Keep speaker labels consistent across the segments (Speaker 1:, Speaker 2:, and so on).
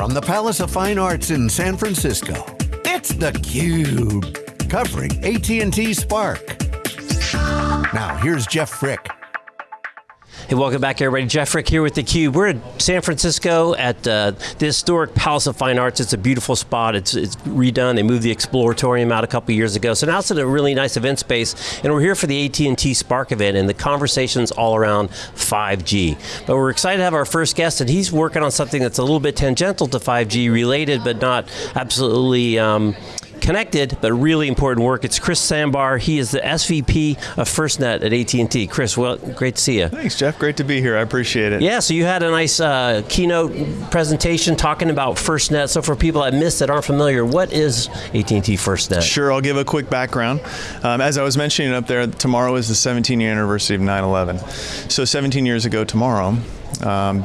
Speaker 1: from the Palace of Fine Arts in San Francisco, it's theCUBE, covering AT&T Spark. Now here's Jeff Frick.
Speaker 2: Hey, welcome back everybody. Jeff Frick here with theCUBE. We're in San Francisco at uh, the historic Palace of Fine Arts. It's a beautiful spot. It's, it's redone. They moved the Exploratorium out a couple years ago. So now it's a really nice event space. And we're here for the AT&T Spark event and the conversations all around 5G. But we're excited to have our first guest and he's working on something that's a little bit tangential to 5G related, but not absolutely um, connected, but really important work. It's Chris Sambar. He is the SVP of FirstNet at AT&T. Chris, well, great to see you.
Speaker 3: Thanks, Jeff. Great to be here. I appreciate it.
Speaker 2: Yeah, so you had a nice uh, keynote presentation talking about FirstNet. So for people that missed that aren't familiar, what is AT&T FirstNet?
Speaker 3: Sure, I'll give a quick background. Um, as I was mentioning up there, tomorrow is the 17-year anniversary of 9-11. So 17 years ago tomorrow, um,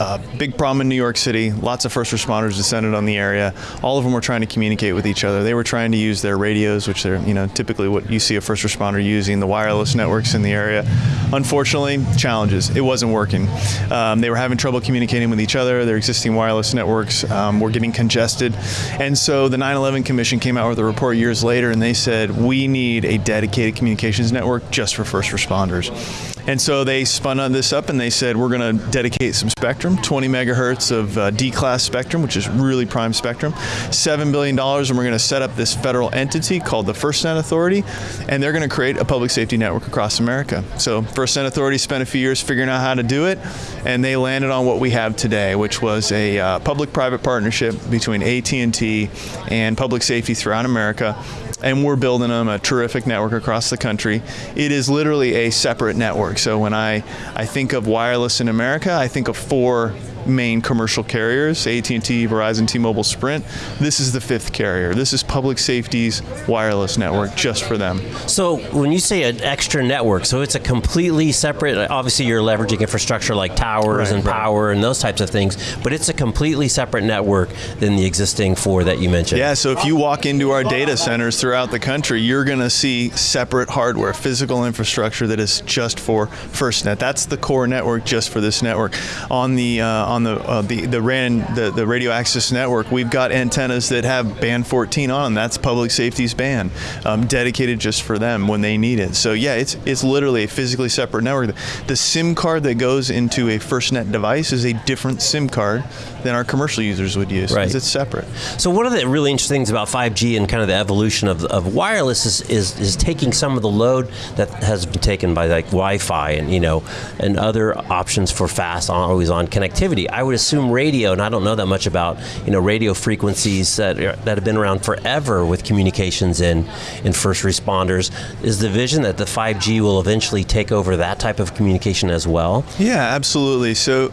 Speaker 3: uh, big problem in New York City. Lots of first responders descended on the area. All of them were trying to communicate with each other. They were trying to use their radios, which are you know typically what you see a first responder using, the wireless networks in the area. Unfortunately, challenges. It wasn't working. Um, they were having trouble communicating with each other. Their existing wireless networks um, were getting congested, and so the 9/11 Commission came out with a report years later, and they said we need a dedicated communications network just for first responders. And so they spun on this up and they said, we're going to dedicate some spectrum, 20 megahertz of uh, D-class spectrum, which is really prime spectrum, $7 billion, and we're going to set up this federal entity called the FirstNet Authority, and they're going to create a public safety network across America. So FirstNet Authority spent a few years figuring out how to do it, and they landed on what we have today, which was a uh, public-private partnership between AT&T and public safety throughout America and we're building them a terrific network across the country. It is literally a separate network. So when I, I think of wireless in America, I think of four main commercial carriers, AT&T, Verizon, T-Mobile, Sprint. This is the fifth carrier. This is public safety's wireless network just for them.
Speaker 2: So when you say an extra network, so it's a completely separate, obviously you're leveraging infrastructure like towers right, and power and those types of things, but it's a completely separate network than the existing four that you mentioned.
Speaker 3: Yeah, so if you walk into our data centers throughout the country, you're going to see separate hardware, physical infrastructure that is just for FirstNet. That's the core network just for this network. On the uh, on the uh, the the RAN the, the radio access network, we've got antennas that have band 14 on them. That's public safety's band, um, dedicated just for them when they need it. So yeah, it's it's literally a physically separate network. The SIM card that goes into a FirstNet device is a different SIM card than our commercial users would use. Right. It's separate.
Speaker 2: So one of the really interesting things about 5G and kind of the evolution of, of wireless is, is, is taking some of the load that has taken by like Wi-Fi and you know and other options for fast, always on connectivity. I would assume radio, and I don't know that much about you know radio frequencies that are, that have been around forever with communications in in first responders. Is the vision that the 5G will eventually take over that type of communication as well?
Speaker 3: Yeah, absolutely. So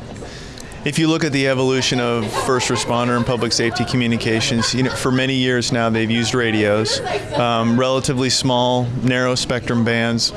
Speaker 3: if you look at the evolution of first responder and public safety communications, you know, for many years now they've used radios, um, relatively small, narrow spectrum bands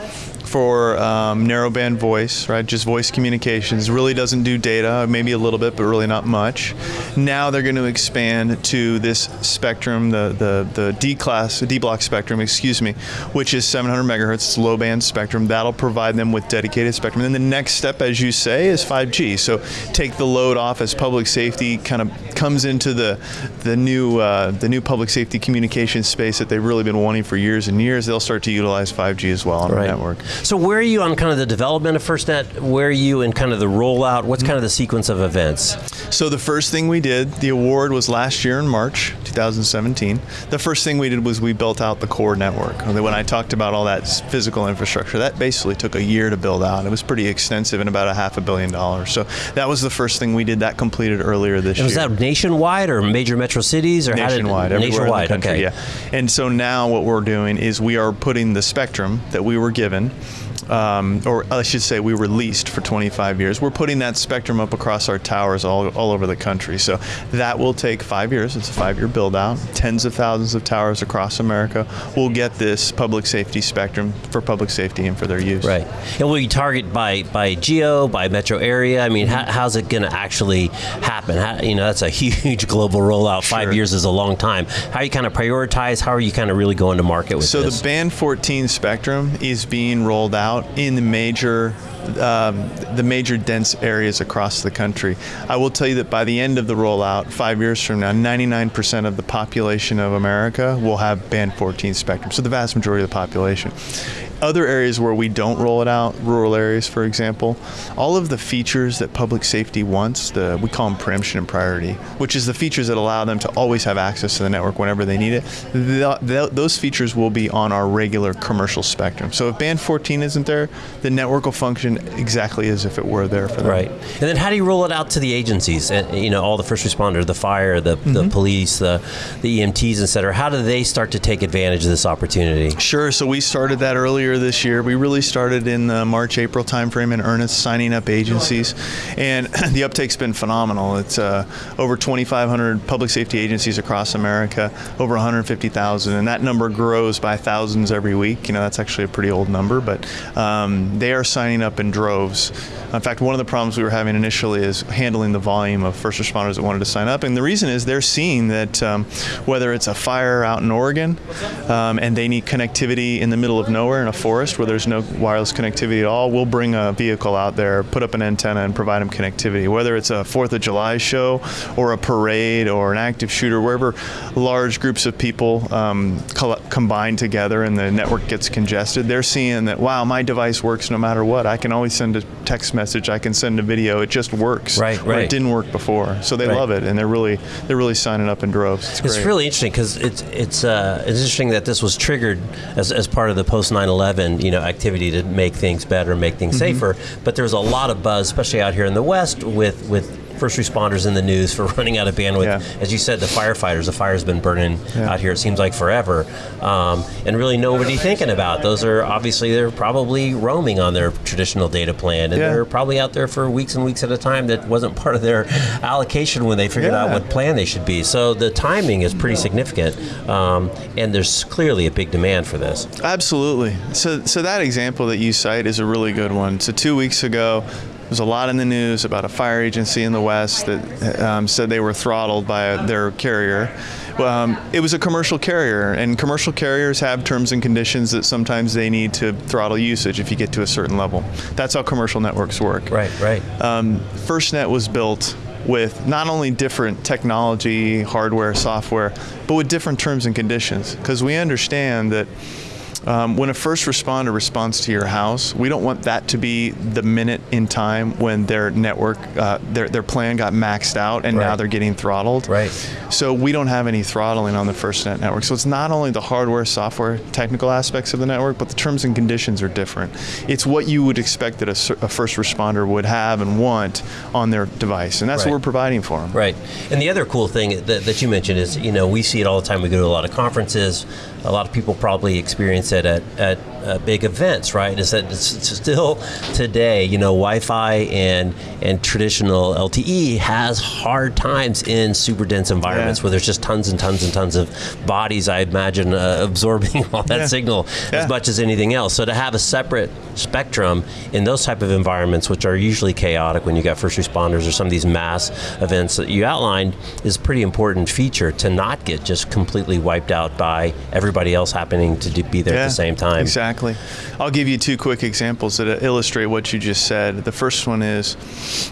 Speaker 3: for um, narrowband voice, right? Just voice communications. Really doesn't do data, maybe a little bit, but really not much. Now they're going to expand to this spectrum, the the the D class, D block spectrum, excuse me, which is 700 megahertz. It's low band spectrum. That'll provide them with dedicated spectrum. And then the next step, as you say, is 5G. So take the load off as public safety kind of comes into the the new uh, the new public safety communication space that they've really been wanting for years and years. They'll start to utilize 5G as well on right. the network.
Speaker 2: So where are you on kind of the development of FirstNet? Where are you in kind of the rollout? What's kind of the sequence of events?
Speaker 3: So the first thing we did, the award was last year in March 2017. The first thing we did was we built out the core network. When I talked about all that physical infrastructure, that basically took a year to build out. It was pretty extensive and about a half a billion dollars. So that was the first thing we did. That completed earlier this
Speaker 2: and year. Was that nationwide or major metro cities or
Speaker 3: nationwide?
Speaker 2: Did, nationwide.
Speaker 3: Country,
Speaker 2: okay.
Speaker 3: Yeah. And so now what we're doing is we are putting the spectrum that we were given um, or I should say we were leased for 25 years. We're putting that spectrum up across our towers all, all over the country. So that will take five years. It's a five-year build-out. Tens of thousands of towers across America will get this public safety spectrum for public safety and for their use.
Speaker 2: Right. And will you target by, by geo, by metro area? I mean, how, how's it going to actually happen? How, you know, that's a huge global rollout. Five years is a long time. How you kind of prioritize? How are you kind of really going to market with
Speaker 3: so
Speaker 2: this?
Speaker 3: So the band 14 spectrum is being rolled out out in the major um, the major dense areas across the country. I will tell you that by the end of the rollout, five years from now, 99% of the population of America will have band 14 spectrum. So the vast majority of the population other areas where we don't roll it out, rural areas, for example, all of the features that public safety wants, the we call them preemption and priority, which is the features that allow them to always have access to the network whenever they need it. The, the, those features will be on our regular commercial spectrum. So if band 14 isn't there, the network will function exactly as if it were there for them.
Speaker 2: Right. And then how do you roll it out to the agencies? And, you know, all the first responders, the fire, the, mm-hmm. the police, the, the EMTs, et cetera. How do they start to take advantage of this opportunity?
Speaker 3: Sure. So we started that earlier earlier this year. We really started in the March April timeframe in earnest, signing up agencies, and the uptake's been phenomenal. It's uh, over 2,500 public safety agencies across America, over 150,000, and that number grows by thousands every week. You know, that's actually a pretty old number, but um, they are signing up in droves. In fact, one of the problems we were having initially is handling the volume of first responders that wanted to sign up, and the reason is they're seeing that um, whether it's a fire out in Oregon um, and they need connectivity in the middle of nowhere in a forest where there's no wireless connectivity at all, we'll bring a vehicle out there, put up an antenna, and provide them connectivity. Whether it's a Fourth of July show or a parade or an active shooter, wherever large groups of people um, combine together and the network gets congested, they're seeing that wow, my device works no matter what. I can always send a text message, I can send a video. It just works.
Speaker 2: Right, right.
Speaker 3: It didn't work before, so they right. love it, and they're really they're really signing up in droves.
Speaker 2: It's, it's really interesting because it's it's uh, it's interesting that this was triggered as, as part of the post 9/11 you know activity to make things better, make things mm-hmm. safer. But there's a lot of buzz, especially out here in the West, with with first responders in the news for running out of bandwidth. Yeah. As you said, the firefighters, the fire's been burning yeah. out here. It seems like forever, um, and really nobody thinking about. Those are obviously they're probably roaming on their traditional data plan, and yeah. they're probably out there for weeks and weeks at a time. That wasn't part of their allocation when they figured out what plan they should be. So the timing is pretty significant, um, and there's clearly a big demand for this.
Speaker 3: Absolutely. So so that example that you cite is a really good one. So two weeks ago, there's a lot in the news about a fire agency in the West that um, said they were throttled by their carrier. Um, it was a commercial carrier, and commercial carriers have terms and conditions that sometimes they need to throttle usage if you get to a certain level. That's how commercial networks work.
Speaker 2: Right, right. Um,
Speaker 3: FirstNet was built with not only different technology, hardware, software, but with different terms and conditions, because we understand that um, when a first responder responds to your house, we don't want that to be the minute in time when their network, uh, their, their plan got maxed out and right. now they're getting throttled.
Speaker 2: Right.
Speaker 3: So we don't have any throttling on the FirstNet network. So it's not only the hardware, software, technical aspects of the network, but the terms and conditions are different. It's what you would expect that a, a first responder would have and want on their device, and that's right. what we're providing for them.
Speaker 2: Right. And the other cool thing that, that you mentioned is, you know, we see it all the time. We go to a lot of conferences. A lot of people probably experience it at, at uh, big events, right? Is that it's still today, you know, Wi-Fi and and traditional LTE has hard times in super dense environments yeah. where there's just tons and tons and tons of bodies. I imagine uh, absorbing all that yeah. signal yeah. as much as anything else. So to have a separate spectrum in those type of environments, which are usually chaotic when you got first responders or some of these mass events that you outlined, is a pretty important feature to not get just completely wiped out by everybody else happening to be there at the same time.
Speaker 3: Exactly. Exactly. I'll give you two quick examples that uh, illustrate what you just said. The first one is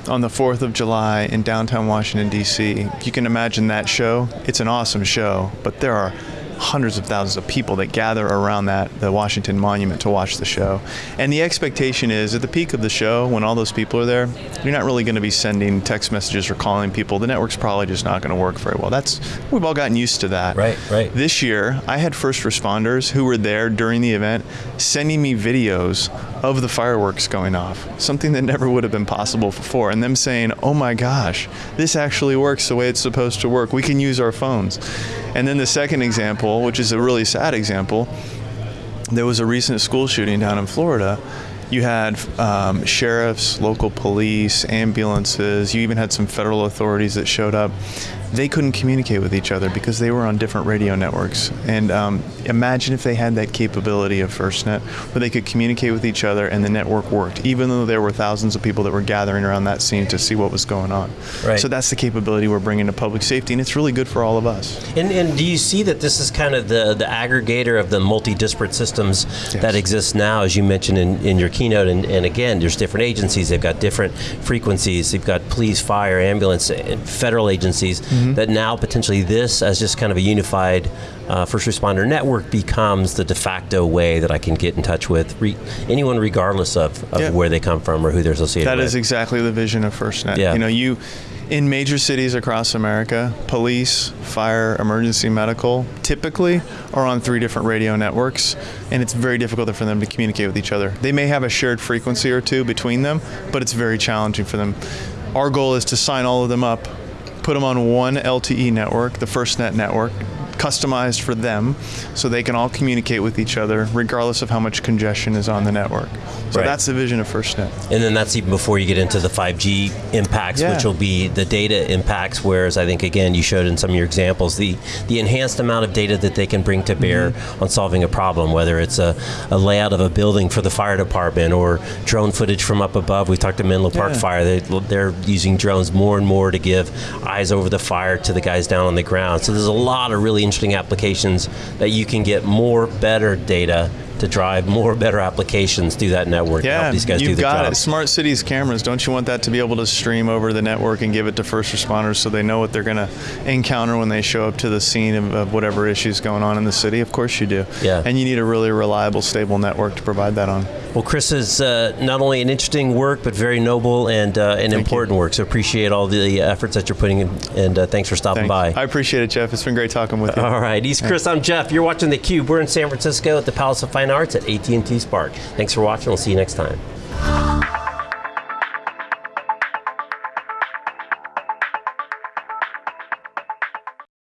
Speaker 3: on the 4th of July in downtown Washington, D.C. You can imagine that show. It's an awesome show, but there are hundreds of thousands of people that gather around that the Washington Monument to watch the show. And the expectation is at the peak of the show, when all those people are there, you're not really going to be sending text messages or calling people. The network's probably just not going to work very well. That's we've all gotten used to that.
Speaker 2: Right, right.
Speaker 3: This year, I had first responders who were there during the event sending me videos of the fireworks going off, something that never would have been possible before, and them saying, "Oh my gosh, this actually works the way it's supposed to work. We can use our phones." And then the second example, which is a really sad example, there was a recent school shooting down in Florida. You had um, sheriffs, local police, ambulances. You even had some federal authorities that showed up they couldn't communicate with each other because they were on different radio networks. And um, imagine if they had that capability of FirstNet where they could communicate with each other and the network worked, even though there were thousands of people that were gathering around that scene to see what was going on.
Speaker 2: Right.
Speaker 3: So that's the capability we're bringing to public safety, and it's really good for all of us.
Speaker 2: And, and do you see that this is kind of the, the aggregator of the multi disparate systems yes. that exist now, as you mentioned in, in your keynote, and, and again, there's different agencies. They've got different frequencies. They've got police, fire, ambulance, and federal agencies. That now potentially this, as just kind of a unified uh, first responder network, becomes the de facto way that I can get in touch with re- anyone, regardless of, of
Speaker 3: Yeah.
Speaker 2: where they come from or who they're associated
Speaker 3: That
Speaker 2: with.
Speaker 3: That is exactly the vision of FirstNet.
Speaker 2: Yeah.
Speaker 3: You know, you in major cities across America, police, fire, emergency medical typically are on three different radio networks, and it's very difficult for them to communicate with each other. They may have a shared frequency or two between them, but it's very challenging for them. Our goal is to sign all of them up, put them on one LTE network, the FirstNet network, customized for them so they can all communicate with each other regardless of how much congestion is on the network. So
Speaker 2: Right.
Speaker 3: that's the vision of FirstNet.
Speaker 2: And then that's even before you get into the 5G impacts,
Speaker 3: Yeah.
Speaker 2: which will be the data impacts. Whereas I think again you showed in some of your examples the the enhanced amount of data that they can bring to bear
Speaker 3: Mm-hmm.
Speaker 2: on solving a problem, whether it's a, a layout of a building for the fire department or drone footage from up above. We talked to Menlo Park
Speaker 3: Yeah.
Speaker 2: Fire; they, they're using drones more and more to give eyes over the fire to the guys down on the ground. So there's a lot of really interesting applications that you can get more better data to drive more better applications through that network. to
Speaker 3: Yeah,
Speaker 2: help these guys do
Speaker 3: you've
Speaker 2: the
Speaker 3: got
Speaker 2: job.
Speaker 3: it. Smart cities cameras. Don't you want that to be able to stream over the network and give it to first responders so they know what they're going to encounter when they show up to the scene of, of whatever issues going on in the city? Of course you do.
Speaker 2: Yeah.
Speaker 3: And you need a really reliable, stable network to provide that on.
Speaker 2: Well, Chris is uh, not only an interesting work, but very noble and uh, an important work. So appreciate all the efforts that you're putting in, and uh, thanks for stopping
Speaker 3: Thanks.
Speaker 2: by.
Speaker 3: I appreciate it, Jeff. It's been great talking with you.
Speaker 2: all right, he's Chris. I'm Jeff. You're watching the Cube. We're in San Francisco at the Palace of Fine Arts at AT&T Spark. Thanks for watching. We'll see you next time.